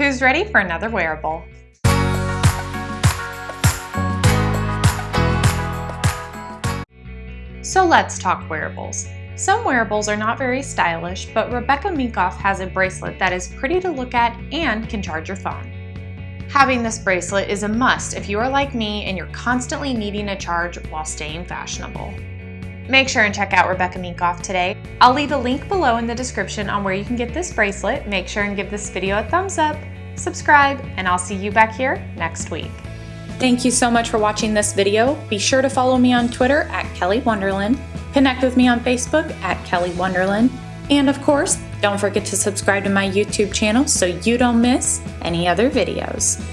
Who's ready for another wearable? So let's talk wearables. Some wearables are not very stylish, but Rebecca Minkoff has a bracelet that is pretty to look at and can charge your phone. Having this bracelet is a must if you are like me and you're constantly needing a charge while staying fashionable. Make sure and check out Rebecca Minkoff today. I'll leave a link below in the description on where you can get this bracelet. Make sure and give this video a thumbs up, subscribe, and I'll see you back here next week. Thank you so much for watching this video. Be sure to follow me on Twitter at Kelly Wonderland, connect with me on Facebook at Kelly Wonderland, and of course, don't forget to subscribe to my YouTube channel so you don't miss any other videos.